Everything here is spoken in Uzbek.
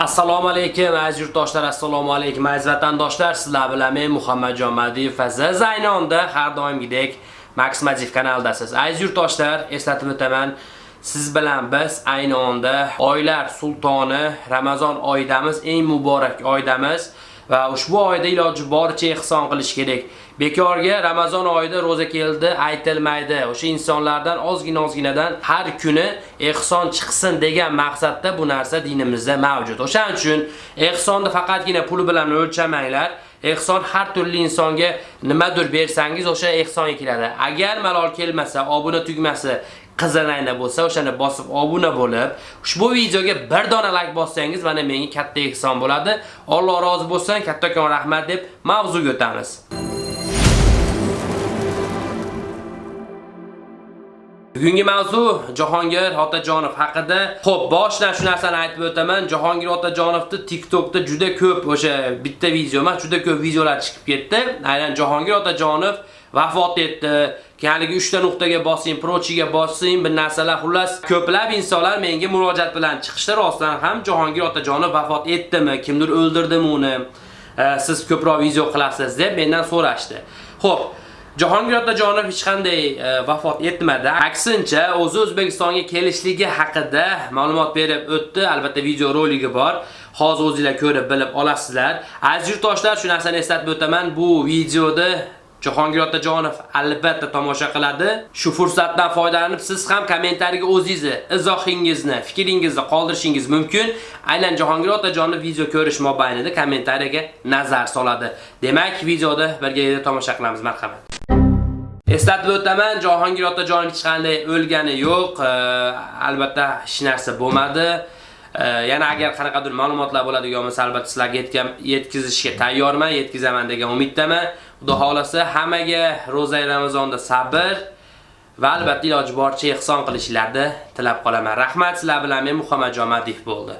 Assalomu alaykum aziz yurtdoshlar, assalomu alaykum aziz vatandoshlar. Sizlar bilan men Muhammadjon Madiyev va Zaynonda har doimgidek Max Madiyev kanalidasiz. Aziz yurtdoshlar, eslatib o'taman, siz bilan biz ayni onda oylar sultoni Ramazon oyidamiz, eng muborak oydamiz. Va ushbu oyda iloji boricha ehson qilish kerak. Bekorga Ramazon oyida roza keldi aytilmaydi. O'sha insonlardan ozgina ozginadan har kuni ehson chiqsin degan maqsadda bu narsa dinimizda mavjud. O'shaning uchun ehsonni faqatgina pul bilan o'lchamanglar. Ehson har turli insonga nimadir bersangiz o'sha ehsonga keladi. Agar malol kelmasa, obuna tugmasi qizarayna bo'lsa, o'shani bosib obuna bo'lib, ushbu videoga bir dona like bossangiz, mana menga katta ehson bo'ladi. Alloh rozi bo'lsin, kattakon rahmat deb mavzuga o'tamiz. Bugungi mavzu Jahongir Otajonov haqida. Xo'p, boshidan shu narsani aytib o'taman. Jahongir Otajonovni TikTokda juda ko'p o'sha bitta video emas, juda ko'p videolar chiqib ketdi. Aynan Jahongir Otajonov vafot etdi. Keyingi 3 ta nuqtaga bosing, prochiga bosing, bir narsalar xullas ko'plab insonlar menga murojaat bilan chiqishdi. Rostdan ham Jahongir Otajonov vafot etdimi, kimdir o'ldirdimi uni? Siz ko'proq video qilasiz deb mendan so'rashdi. Xo'p, Jahongir Otajonov hech qanday e, vafot etmadi. Aksincha, o'zi O'zbekistonga kelishligi haqida ma'lumot berib o'tdi. Albatta video roligi bor. Hozir o'zingizlar ko'rib bilib olasizlar. Aziz yurtdoshlar, shu narsani eslatib o'taman. Bu videoda Jahongir Otajonov albatta tomosha qiladi. Shu fursatdan foydalanib siz ham kommentariyaga o'zingizni izohingizni, fikringizni qoldirishingiz mumkin. Aynan Jahongir Otajonov video ko'rish mobaynida kommentariyaga nazar soladi. Demak, videoda birga tomosha qilamiz. Marhamat. Eslatib o'taman, Jahongir Otajonov hech qanday o'lgani yo'q. Albatta hech narsa bo'lmadi. Yana agar qanaqadir ma'lumotlar bo'ladigan bo'lsa, albatta sizlarga yetkazishga tayyorman, yetkazaman degan umiddaman. Xudo xolasa hammaga roza Ramazonda sabr va albatta iloji boricha ehson qilishlarni tilab qolaman. Rahmat, sizlar bilan men Muhammad Jomadiyev bo'ldi.